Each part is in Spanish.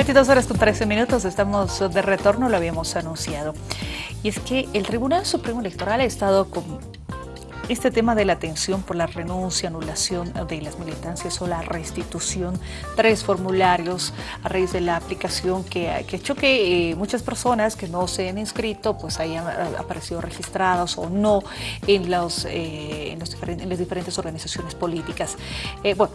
22 horas con 13 minutos, estamos de retorno, lo habíamos anunciado. Y es que el Tribunal Supremo Electoral ha estado con este tema de la atención por la renuncia, anulación de las militancias o la restitución, tres formularios a raíz de la aplicación que, ha hecho que eh, muchas personas que no se han inscrito pues hayan aparecido registrados o no en, los, eh, en, las diferentes organizaciones políticas. Eh, bueno,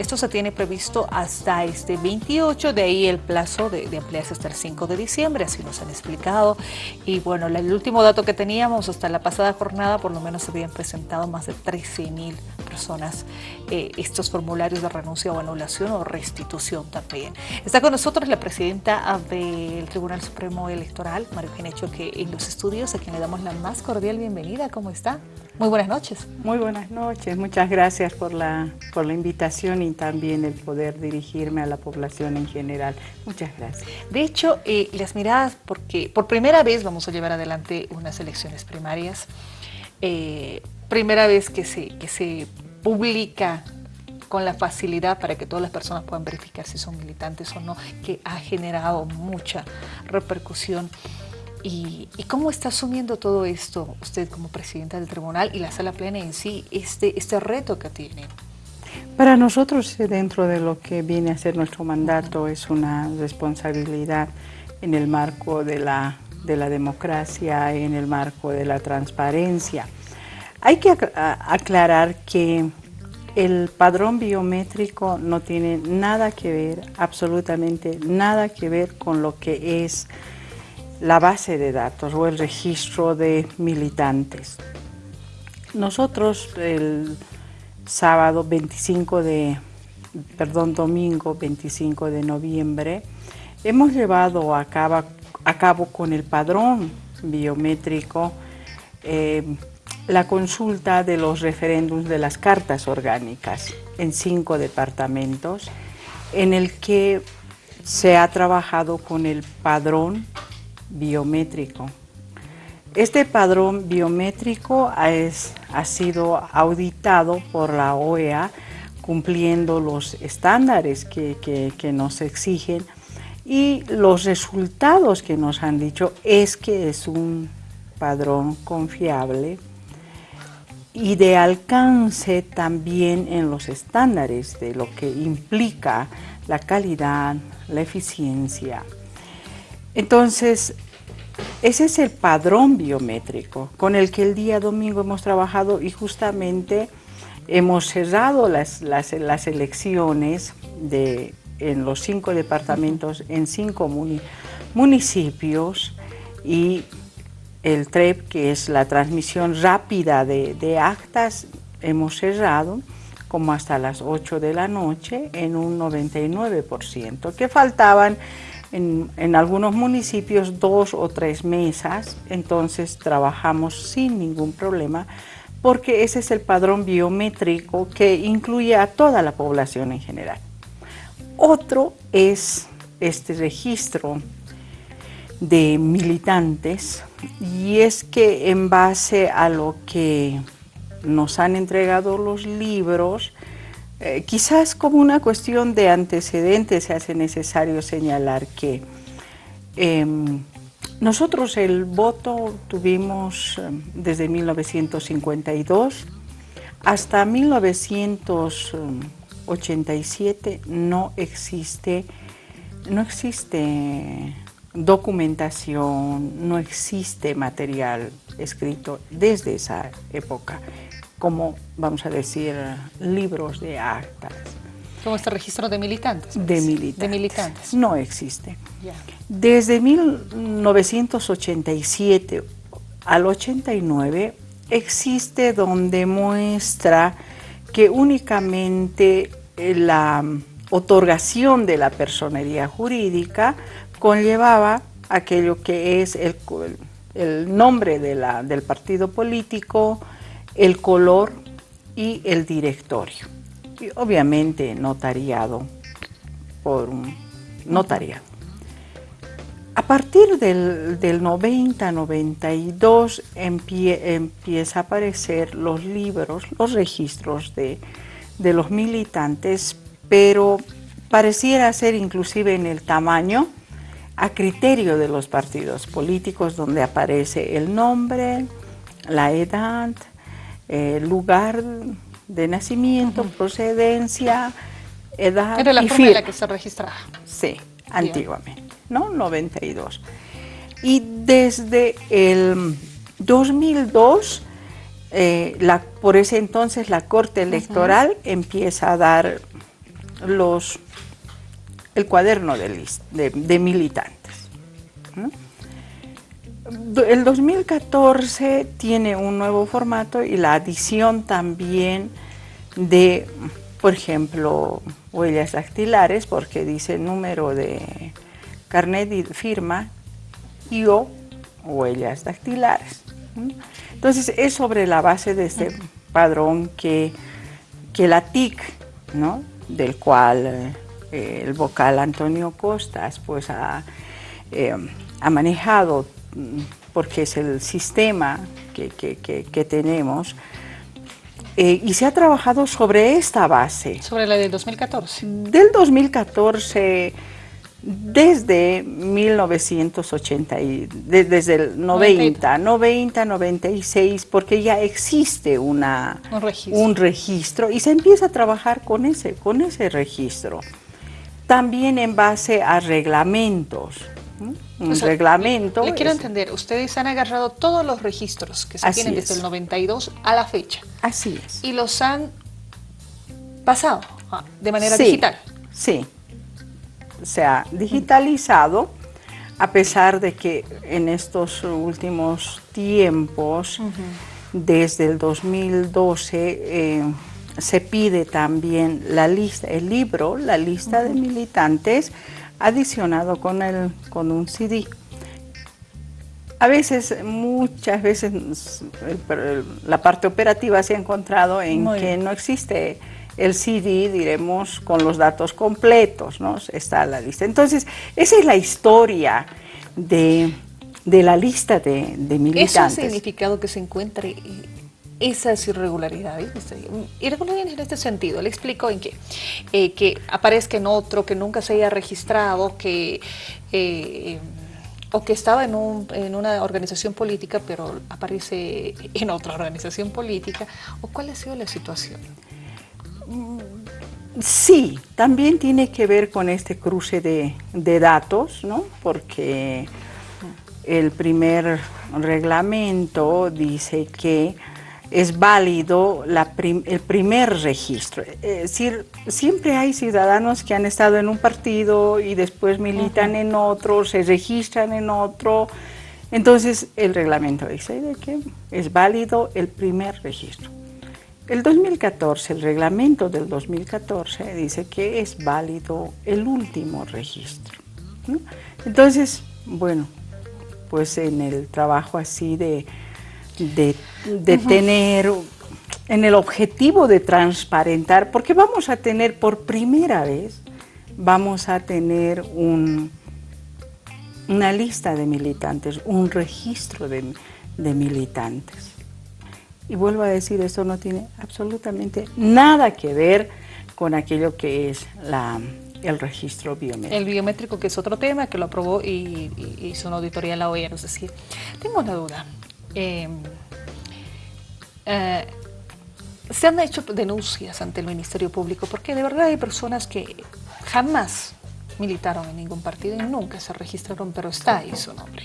esto se tiene previsto hasta este 28, de ahí el plazo de, ampliarse hasta el 5 de diciembre, así nos han explicado. Y bueno, el último dato que teníamos, hasta la pasada jornada, por lo menos se habían presentado más de 13 mil personas eh, estos formularios de renuncia o anulación o restitución también. Está con nosotros la presidenta del Tribunal Supremo Electoral, María Eugenia que en los estudios, a quien le damos la más cordial bienvenida. ¿Cómo está? Muy buenas noches. Muy buenas noches, muchas gracias por la, por la invitación y también el poder dirigirme a la población en general. Muchas gracias. De hecho, eh, las miradas, porque por primera vez vamos a llevar adelante unas elecciones primarias, eh, primera vez que se, que se publica con la facilidad para que todas las personas puedan verificar si son militantes o no, que ha generado mucha repercusión. ¿Y, cómo está asumiendo todo esto usted como presidenta del tribunal y la sala plena en sí, este, este reto que tiene? Para nosotros, eh, dentro de lo que viene a ser nuestro mandato, es una responsabilidad en el marco de la, de la democracia, en el marco de la transparencia. Hay que aclarar que el padrón biométrico no tiene nada que ver, absolutamente nada que ver con lo que es la base de datos o el registro de militantes. Nosotros el sábado 25 de, perdón, domingo 25 de noviembre, hemos llevado a cabo, a cabo con el padrón biométrico eh, la consulta de los referéndums de las cartas orgánicas en cinco departamentos, en el que se ha trabajado con el padrón biométrico. Este padrón biométrico ha sido auditado por la OEA cumpliendo los estándares que, que nos exigen y los resultados que nos han dicho es que es un padrón confiable y de alcance también en los estándares de lo que implica la calidad, la eficiencia, entonces, ese es el padrón biométrico con el que el día domingo hemos trabajado y justamente hemos cerrado las, elecciones de, en los cinco departamentos, en cinco municipios y el TREP, que es la transmisión rápida de, de actas, hemos cerrado como hasta las 8 de la noche en un 99%, que faltaban en, algunos municipios dos o tres mesas, entonces trabajamos sin ningún problema porque ese es el padrón biométrico que incluye a toda la población en general. Otro es este registro de militantes y es que en base a lo que nos han entregado los libros, eh, quizás como una cuestión de antecedentes se hace necesario señalar que em, nosotros el voto tuvimos em, desde 1952 hasta 1987 no existe, no existe documentación, no existe material escrito desde esa época como, vamos a decir, libros de actas. ¿Cómo este registro de militantes? De militantes. No existe. Desde 1987 al 89 existe donde muestra que únicamente la otorgación de la personería jurídica conllevaba aquello que es el, nombre del partido político, el color y el directorio. Y obviamente notariado por un notariado. A partir del, 90-92 empieza a aparecer los libros, los registros de, de los militantes, pero pareciera ser inclusive en el tamaño a criterio de los partidos políticos donde aparece el nombre, la edad, el lugar de nacimiento, procedencia, edad Era la y forma en la firma. que se registraba. Sí, antiguamente, ¿no? 92. Y desde el 2002, eh, la, por ese entonces la Corte Electoral empieza a dar los, el cuaderno de, de- de militantes. ¿no? El 2014 tiene un nuevo formato y la adición también de, por ejemplo, huellas dactilares, porque dice número de carnet y firma y o huellas dactilares. Entonces es sobre la base de este padrón que, que la TIC, ¿no? del cual eh, el vocal Antonio Costas pues ha, eh, ha manejado, porque es el sistema que, que- que- que tenemos, eh, y se ha trabajado sobre esta base. Sobre la del 2014. Del 2014, desde 1980, y- de- desde el 90, 90, 96, porque ya existe una, Un registro. un registro y se empieza a trabajar con ese, con ese registro. También en base a reglamentos. ¿no? Un O sea, reglamento. Le quiero es- entender, ustedes han agarrado todos los registros que se Así tienen desde es. el 92 a la fecha Así es. y los han pasado ah, de manera Sí, digital. Sí, se ha digitalizado, a pesar de que en estos últimos tiempos, desde el 2012, eh, se pide también la lista, el libro, la lista de militantes, adicionado con, el, con un CD. A veces, muchas veces, el- la parte operativa se ha encontrado en Muy que bien. no existe el CD, diremos, con los datos completos, ¿no? Está la lista. Entonces, esa es la historia de, de la lista de, de Eso ha militantes. significado que se encuentre eh, esas irregularidades. este, Irregularidades en este sentido, le explico en qué. Eh, que aparezca en otro, que nunca se haya registrado, que... eh, o que estaba en, un- en una organización política, pero aparece en otra organización política, o cuál ha sido la situación. Sí, también tiene que ver con este cruce de, de datos, ¿no? Porque el primer reglamento dice que es válido la prim- el primer registro. Es decir, siempre hay ciudadanos que han estado en un partido y después militan en otro, se registran en otro. Entonces, el reglamento dice de que es válido el primer registro. El 2014, el reglamento del 2014 dice que es válido el último registro. ¿no? Entonces, bueno, pues en el trabajo así de, de, de tener, en el objetivo de transparentar, porque vamos a tener por primera vez, vamos a tener un, una lista de militantes, un registro de, de militantes. Y vuelvo a decir, esto no tiene absolutamente nada que ver con aquello que es la, el registro biométrico. El biométrico, que es otro tema, que lo aprobó y, y hizo una auditoría en la OEA, nos decía. Tengo una duda. Eh, eh, se han hecho denuncias ante el Ministerio Público porque de verdad hay personas que jamás militaron en ningún partido y nunca se registraron, pero está ahí su nombre.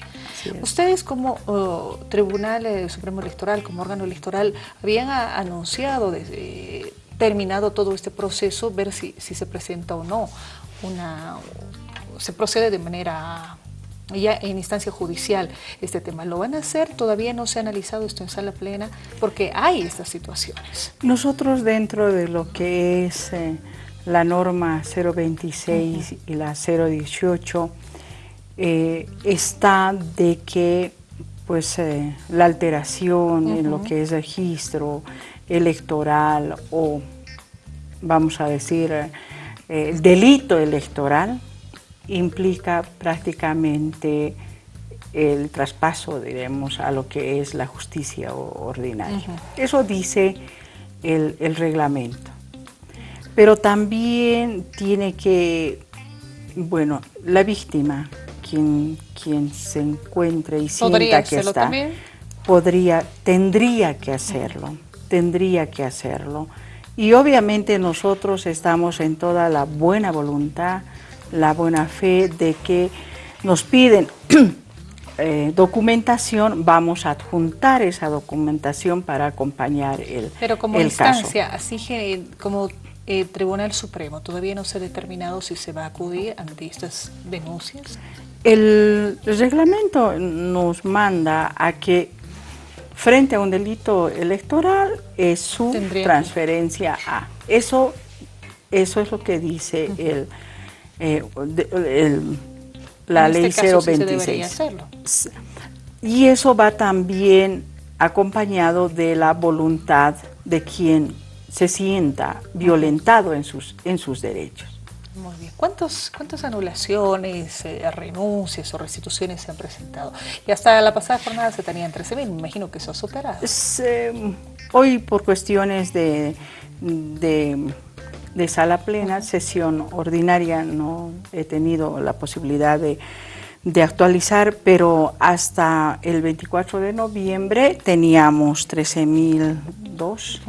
Ustedes como oh, Tribunal eh, Supremo Electoral, como órgano electoral, habían a- anunciado desde terminado todo este proceso, ver si, si se presenta o no una, se procede de manera ya en instancia judicial este tema. ¿Lo van a hacer? Todavía no se ha analizado esto en sala plena porque hay estas situaciones. Nosotros dentro de lo que es eh, la norma 026 y la 018 eh, está de que pues eh, la alteración en lo que es registro electoral o vamos a decir el delito electoral implica prácticamente el traspaso, diremos, a lo que es la justicia ordinaria. Eso dice el, el reglamento. pero también tiene que, bueno, la víctima, quien, quien se encuentre y sienta que está, también? podría, tendría que hacerlo, tendría que hacerlo. Y obviamente nosotros estamos en toda la buena voluntad, la buena fe de que nos piden eh, documentación, vamos a adjuntar esa documentación para acompañar el Pero como instancia, así que como el Tribunal Supremo, ¿todavía no se ha determinado si se va a acudir ante estas denuncias? El reglamento nos manda a que frente a un delito electoral es su transferencia a. Eso, eso es lo que dice el, eh, la ley este 026. Y eso va también acompañado de la voluntad de quien se sienta violentado en sus, en sus derechos. Muy bien. ¿Cuántos, ¿Cuántas anulaciones, eh, renuncias o restituciones se han presentado? Y hasta la pasada jornada se tenían 13.000, me imagino que eso ha superado. Em, hoy por cuestiones de, de, de sala plena, sesión ordinaria, no he tenido la posibilidad de de actualizar, pero hasta el 24 de noviembre teníamos 13.002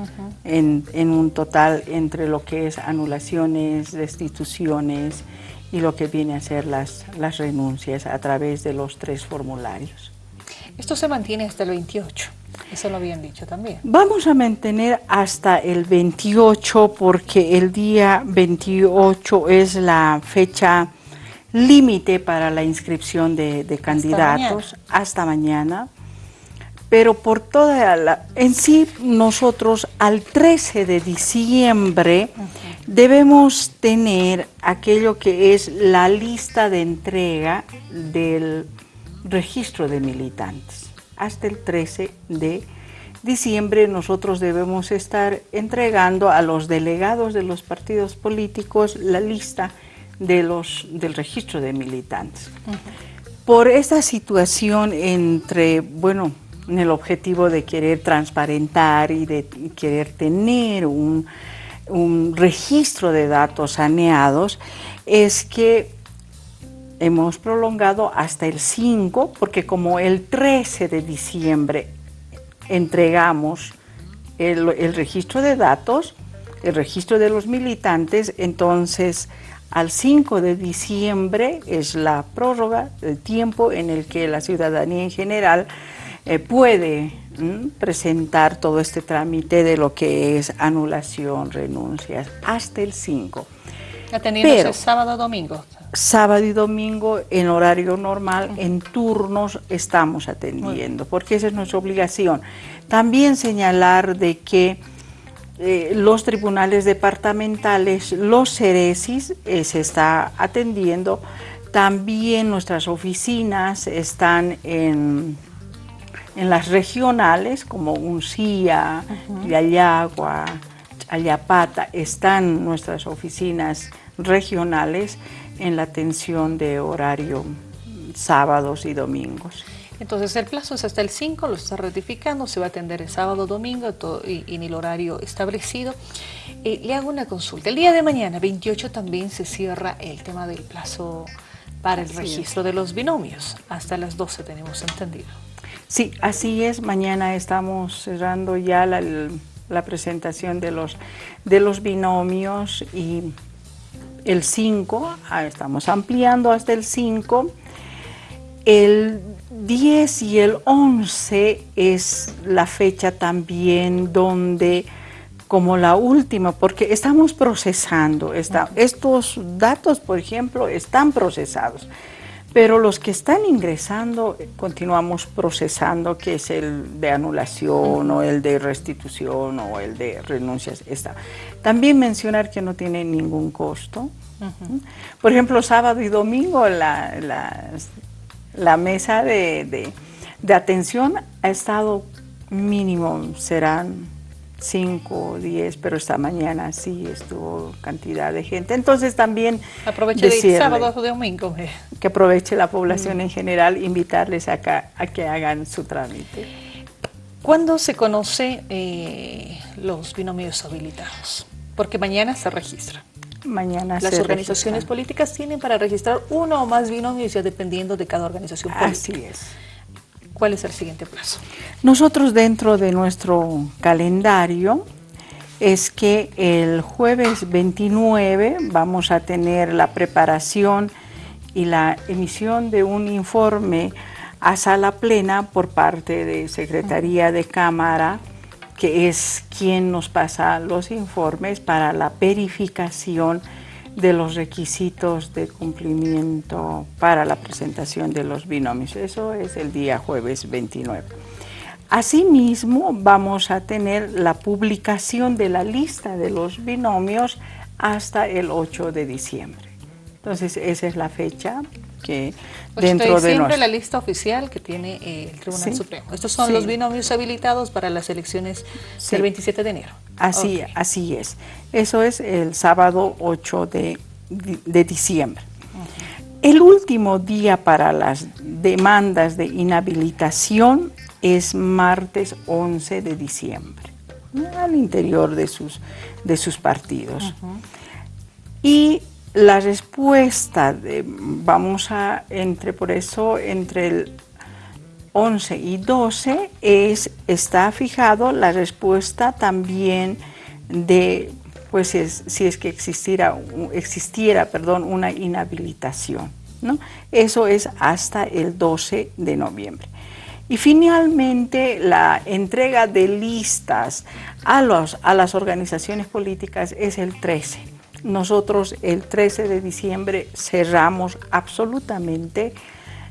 en, en un total entre lo que es anulaciones, restituciones y lo que viene a ser las, las renuncias a través de los tres formularios. Esto se mantiene hasta el 28, eso lo habían dicho también. Vamos a mantener hasta el 28 porque el día 28 es la fecha límite para la inscripción de, candidatos hasta mañana. Pero por toda la... En sí, nosotros al 13 de diciembre debemos tener aquello que es la lista de entrega del registro de militantes. Hasta el 13 de diciembre nosotros debemos estar entregando a los delegados de los partidos políticos la lista de los, del registro de militantes. Por esta situación entre, bueno, en el objetivo de querer transparentar y de querer tener un, registro de datos saneados, es que hemos prolongado hasta el 5, porque como el 13 de diciembre entregamos el, registro de datos, el registro de los militantes, entonces al 5 de diciembre es la prórroga, el tiempo en el que la ciudadanía en general eh, puede presentar todo este trámite de lo que es anulación, renuncias, hasta el 5. Atendiendo sábado domingo. Sábado y domingo en horario normal, en turnos estamos atendiendo, porque esa es nuestra obligación. También señalar de que eh, los tribunales departamentales, los CERESIS, eh, se está atendiendo. También nuestras oficinas están en, en las regionales, como Uncía, Yayagua, Ayapata, están nuestras oficinas regionales en la atención de horario sábados y domingos. Entonces el plazo es hasta el 5, lo está ratificando, se va a atender el sábado, domingo y, en el horario establecido. Eh, le hago una consulta. El día de mañana, 28, también se cierra el tema del plazo para el registro de los binomios. Hasta las 12 tenemos entendido. Sí, así es. Mañana estamos cerrando ya la, la presentación de los, de los binomios y el 5, ah, estamos ampliando hasta el 5 el 10 y el 11 es la fecha también donde, como la última, porque estamos procesando, estos datos, por ejemplo, están procesados, pero los que están ingresando continuamos procesando, que es el de anulación o el de restitución o el de renuncias. Está. También mencionar que no tiene ningún costo. Por ejemplo, sábado y domingo la, la mesa de, atención ha estado mínimo, serán 5 o 10, pero esta mañana sí estuvo cantidad de gente. Entonces también aproveche de sábado o domingo. Que aproveche la población en general, invitarles acá a que hagan su trámite. ¿Cuándo se conoce eh, los binomios habilitados? Porque mañana se registra. Mañana Las organizaciones políticas tienen para registrar uno o más binomios ya dependiendo de cada organización política. Así es. ¿Cuál es el siguiente plazo? Nosotros dentro de nuestro calendario es que el jueves 29 vamos a tener la preparación y la emisión de un informe a sala plena por parte de Secretaría de Cámara, que es quien nos pasa los informes para la verificación de los requisitos de cumplimiento para la presentación de los binomios. Eso es el día jueves 29. Asimismo, vamos a tener la publicación de la lista de los binomios hasta el 8 de diciembre. Entonces, esa es la fecha que dentro de, diciembre la lista oficial que tiene eh, el Tribunal Supremo. Estos son los binomios habilitados para las elecciones del 27 de enero. Así, así es. Eso es el sábado 8 de, diciembre. El último día para las demandas de inhabilitación es martes 11 de diciembre, al interior de sus, de sus partidos. Y la respuesta, de, vamos a, entre por eso, entre el 11 y 12 es, está fijado la respuesta también de, pues si es que existiera, existiera perdón, una inhabilitación. ¿no? Eso es hasta el 12 de noviembre. Y finalmente la entrega de listas a, los, a las organizaciones políticas es el 13 nosotros el 13 de diciembre cerramos absolutamente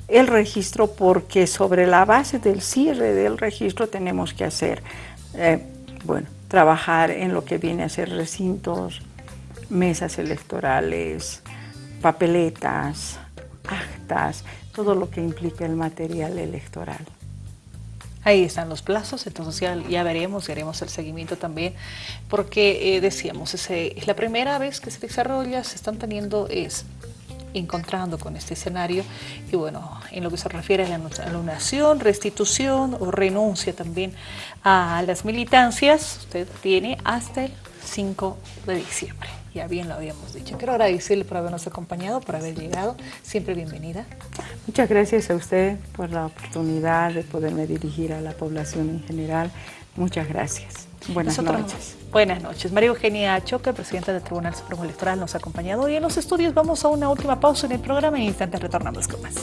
el registro porque sobre la base del cierre del registro tenemos que hacer, eh, bueno, trabajar en lo que viene a ser recintos, mesas electorales, papeletas, actas, todo lo que implica el material electoral. Ahí están los plazos, entonces ya, veremos y haremos el seguimiento también, porque eh, decíamos, es la primera vez que se desarrolla, se están teniendo, es encontrando con este escenario y bueno, en lo que se refiere a la anulación, restitución o renuncia también a las militancias, usted tiene hasta el 5 de diciembre ya bien lo habíamos dicho. Quiero agradecerle por habernos acompañado, por haber llegado. Siempre bienvenida. Muchas gracias a usted por la oportunidad de poderme dirigir a la población en general. Muchas gracias. Buenas noches. Buenas noches. María Eugenia Choque, presidenta del Tribunal Supremo Electoral, nos ha acompañado y en los estudios vamos a una última pausa en el programa y en instantes retornamos con más.